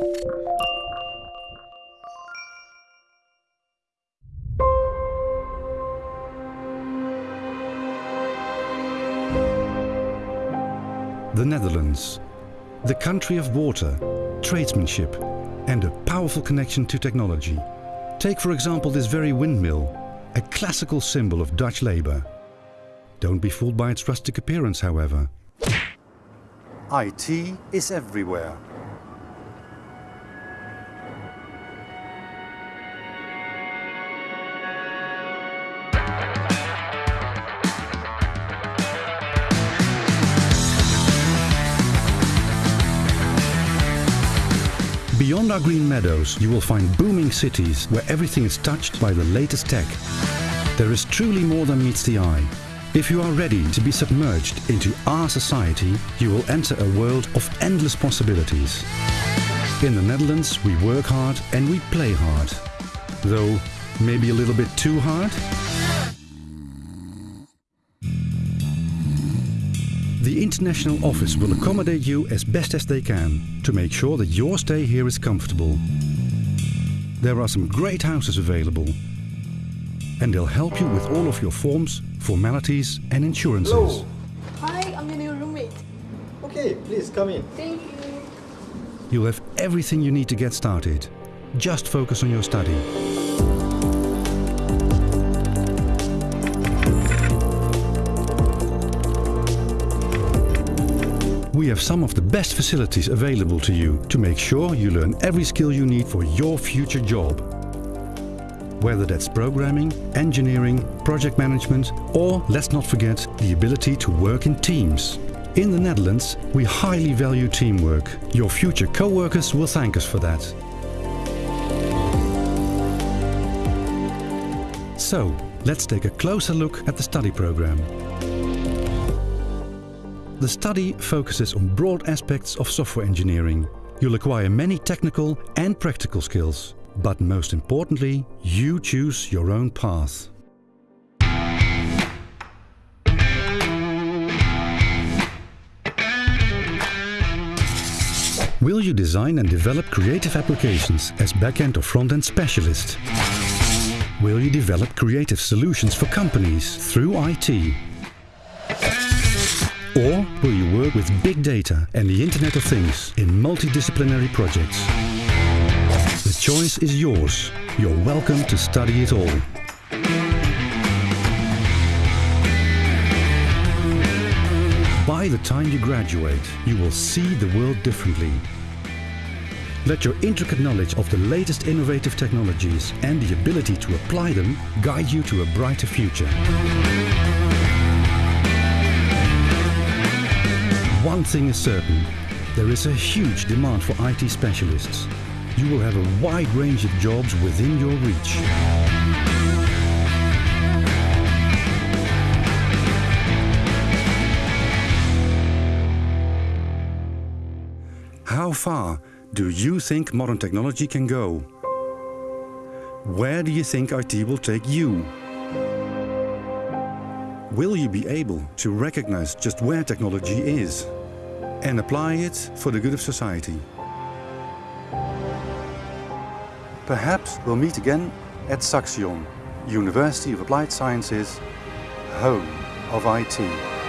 The Netherlands, the country of water, tradesmanship and a powerful connection to technology. Take for example this very windmill, a classical symbol of Dutch labour. Don't be fooled by its rustic appearance however. IT is everywhere. Beyond our green meadows, you will find booming cities where everything is touched by the latest tech. There is truly more than meets the eye. If you are ready to be submerged into our society, you will enter a world of endless possibilities. In the Netherlands, we work hard and we play hard. Though, maybe a little bit too hard? The International Office will accommodate you as best as they can to make sure that your stay here is comfortable. There are some great houses available and they'll help you with all of your forms, formalities and insurances. Hello. Hi, I'm your new roommate. Okay, please come in. Thank you. You'll have everything you need to get started. Just focus on your study. We have some of the best facilities available to you to make sure you learn every skill you need for your future job. Whether that's programming, engineering, project management or, let's not forget, the ability to work in teams. In the Netherlands, we highly value teamwork. Your future co-workers will thank us for that. So, let's take a closer look at the study program. The study focuses on broad aspects of software engineering. You'll acquire many technical and practical skills. But most importantly, you choose your own path. Will you design and develop creative applications as back-end or front-end specialist? Will you develop creative solutions for companies through IT? Or will you work with big data and the Internet of Things in multidisciplinary projects? The choice is yours. You're welcome to study it all. By the time you graduate, you will see the world differently. Let your intricate knowledge of the latest innovative technologies and the ability to apply them guide you to a brighter future. One thing is certain, there is a huge demand for IT specialists. You will have a wide range of jobs within your reach. How far do you think modern technology can go? Where do you think IT will take you? Will you be able to recognize just where technology is and apply it for the good of society? Perhaps we'll meet again at Saxion, University of Applied Sciences, home of IT.